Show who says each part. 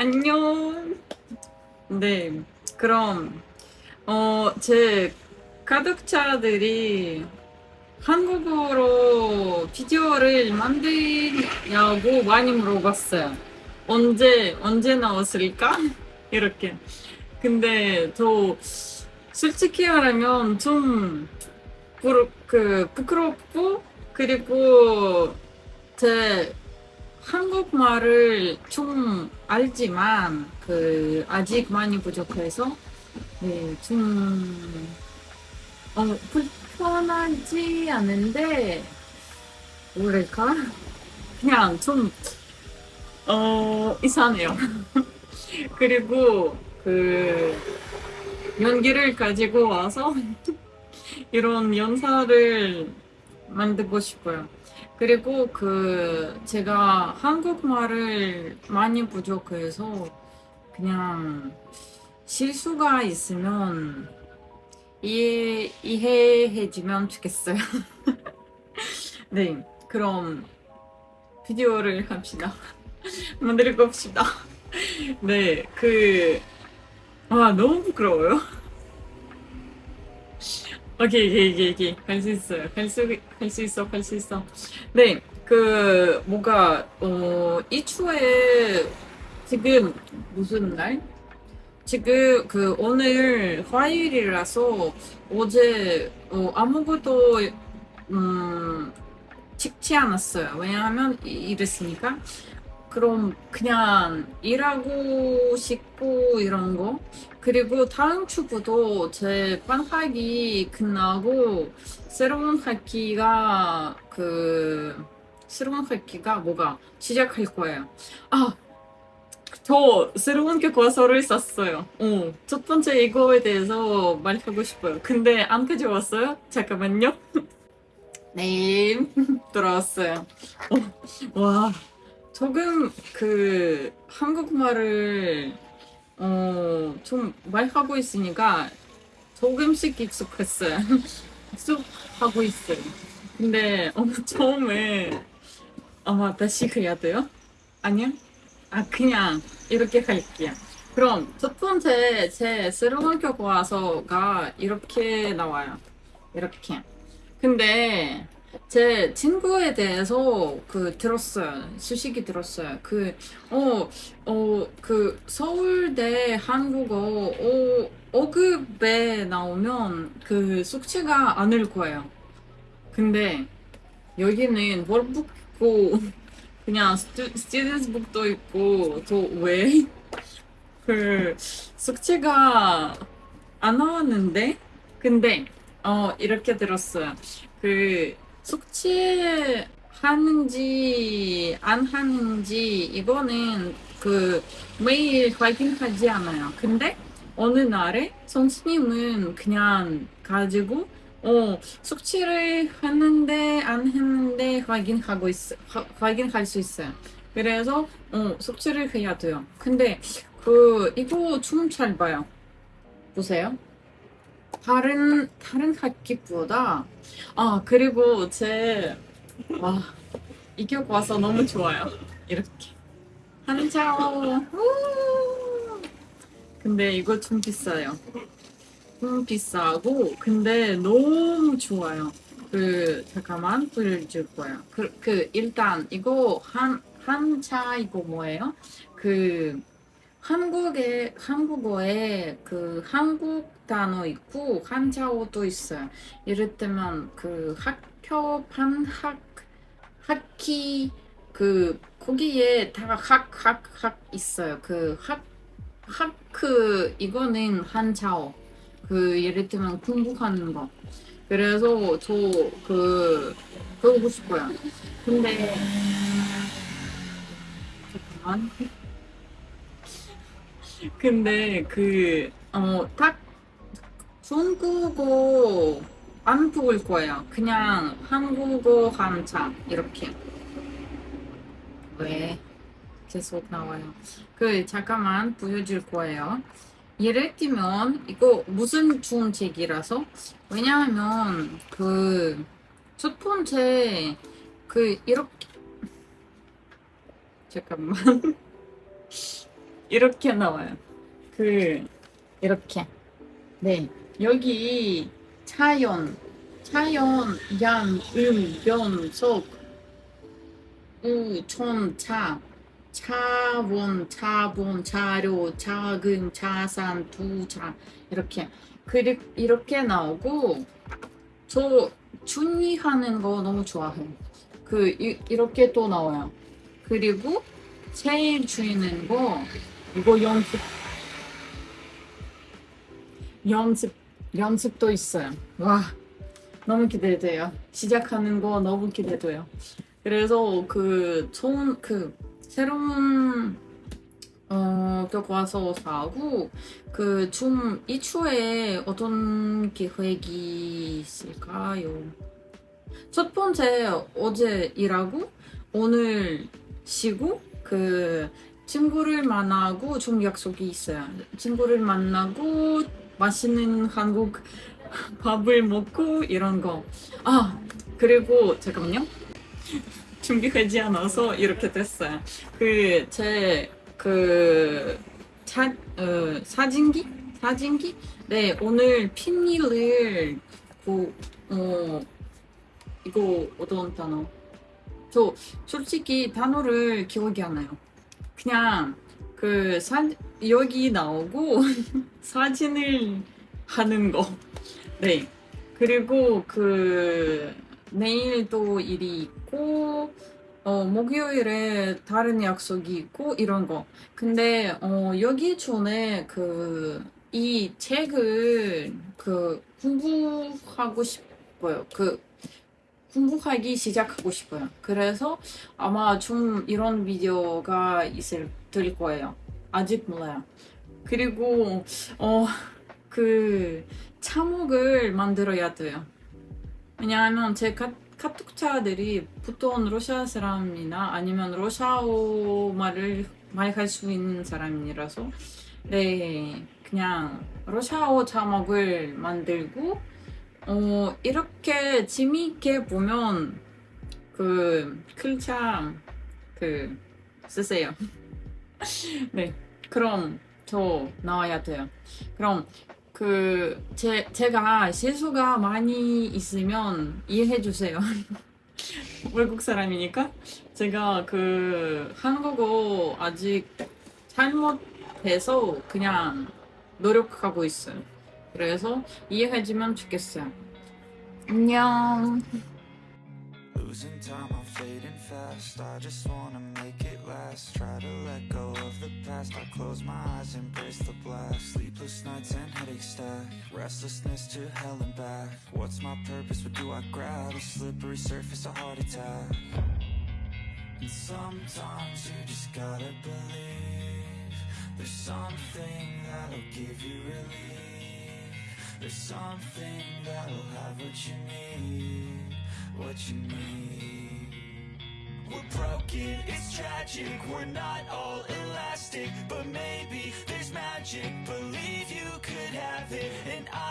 Speaker 1: 안녕. 네, 그럼 어, 제 가독자들이 한국어로 비디오를 만드냐고 많이 물어봤어요. 언제 언제 나왔을까? 이렇게. 근데 저 솔직히 말하면 좀 부끄, 그, 부끄럽고 그리고 제 한국말을 좀 알지만 그 아직 많이 부족해서 네, 좀 어, 불편하지 않은데 뭐랄까 그냥 좀 어, 이상해요. 그리고 그 연기를 가지고 와서 이런 연사를 만들고 싶어요. 그리고 그 제가 한국말을 많이 부족해서 그냥 실수가 있으면 이해 이해해주면 좋겠어요. 네, 그럼 비디오를 합시다. 만들고 합시다. 네, 그, 아, 너무 부끄러워요. 오케이, 오케이, 오케이, 오케이. 할수 있어요. 할 수, 있어, 할수 있어. 네, 그, 뭐가, 어, 이 주에 지금 무슨 날? 지금 그 오늘 화요일이라서 어제 어, 아무것도 음, 찍지 않았어요. 왜냐하면 이- 이랬으니까. 그럼 그냥 일하고 싶고 이런 거. 그리고 다음 주부터 제 반학기 끝나고 새로운 학기가 그 새로운 학기가 뭐가 시작할 거예요. 아, 저 새로운 교과서를 샀어요. 어, 첫 번째 이거에 대해서 말하고 싶어요. 근데 안 가져왔어요? 잠깐만요. 네, 돌아왔어요. 어, 와, 조금 그 한국말을 어, 좀 말하고 있으니까 조금씩 익숙했어요. 익숙하고 있어요. 근데 어, 처음에 아마 다시 해야 돼요? 아니요? 아, 그냥 이렇게 할게요. 그럼 첫 번째 제 새로운 교과서가 이렇게 나와요. 이렇게. 근데 제 친구에 대해서 그 들었어요. 소식이 들었어요. 그, 어, 어, 그 서울대 한국어 어, 5급에 나오면 그 숙제가 안올 거예요. 근데 여기는 월북 있고 그냥 스튜, 스튜던스북도 있고 저 왜? 그 숙제가 안 나왔는데 근데 어 이렇게 들었어요. 그 숙제 하는지 안 하는지 이거는 그 매일 확인하지 않아요. 근데 어느 날에 선생님은 그냥 가지고 어 숙제를 했는데 안 했는데 확인하고 있 화- 확인할 수 있어요. 그래서 어 숙제를 해야 돼요. 근데 그 이거 좀 잘 봐요. 보세요. 다른 다른 학기보다 아 그리고 제와 이격 와서 너무 좋아요. 이렇게 우! 근데 이거 좀 비싸요. 좀 비싸고 근데 너무 좋아요. 그 잠깐만 보여줄 거예요. 그, 그 일단 이거 한 한자 이거 뭐예요? 그 한국에 한국어에 그 한국 단어 있고 한자어도 있어요. 이를테면 그 학교 반학 학기 그 거기에 다 학 학 학 있어요. 그 학 학 그 이거는 한자어. 그 예를 들면 공부하는 거. 그래서 저 그 배우고 싶어요. 근데 잠깐만. 근데 그 어 딱 중국어 안 배울 거예요. 그냥 한국어 한자 이렇게. 왜 계속 나와요? 그 잠깐만 보여줄 거예요. 예를 들면 이거 무슨 좋은 책이라서 왜냐하면 그 첫 번째 그 이렇게 잠깐만 이렇게 나와요. 그 이렇게. 네. 여기 차연, 차연, 양, 음, 변, 속, 우, 촌, 차, 차원, 차본, 차료, 차근, 차산, 두차 이렇게 그리 이렇게 나오고 저 준이하는 거 너무 좋아해요. 그 이, 이렇게 또 나와요. 그리고 제일 주의는 거 이거 연습 연습 연습도 있어요. 와 너무 기대돼요. 시작하는 거 너무 기대돼요. 그래서 그 좋은 그 새로운 어, 격 와서 사고 그 좀 이추에 어떤 계획이 있을까요? 첫 번째 어제 일하고 오늘 쉬고 그 친구를 만나고 좀 약속이 있어요. 친구를 만나고 맛있는 한국 밥을 먹고 이런 거. 아 그리고 잠깐만요. 준비하지 않아서 이렇게 됐어요. 그 제그 사, 어, 사진기 사진기 네 오늘 핀일을 그 어, 이거 어떤 단어? 저 솔직히 단어를 기억이 안 나요. 그냥 그 사, 여기 나오고 사진을 하는 거. 네. 그리고 그 내일 또 일이 있고 어, 목요일에 다른 약속이 있고 이런 거. 근데 어, 여기 전에 그 이 책을 그 공부하고 싶어요. 그 공부하기 시작하고 싶어요. 그래서 아마 좀 이런 비디오가 있을 들 거예요. 아직 몰라요. 그리고 어 그 차목을 만들어야 돼요. 왜냐하면 제 카, 카톡차들이 보통 러시아 사람이나 아니면 러시아어 말을 말할 수 있는 사람이라서 네 그냥 러시아어 자막을 만들고 어 이렇게 재미있게 보면 그 글자 그 쓰세요. 네 그럼 저 나와야 돼요. 그럼 그 제, 제가 실수가 많이 있으면 이해해 주세요. 외국 사람이니까 제가 그 한국어 아직 잘못해서 그냥 노력하고 있어요. 그래서 이해해 주면 좋겠어요. 안녕.
Speaker 2: Losing time, I'm fading fast. I just wanna make it last. Try to let go of the past. I close my eyes, embrace the blast. Sleepless nights and headaches stack. Restlessness to hell and back. What's my purpose? What do I grab? A slippery surface, a heart attack. And sometimes you just gotta believe. There's something that'll give you relief. There's something that'll have what you need, what you need. We're broken, it's tragic, we're not all elastic, but maybe there's magic. Believe you could have it, and I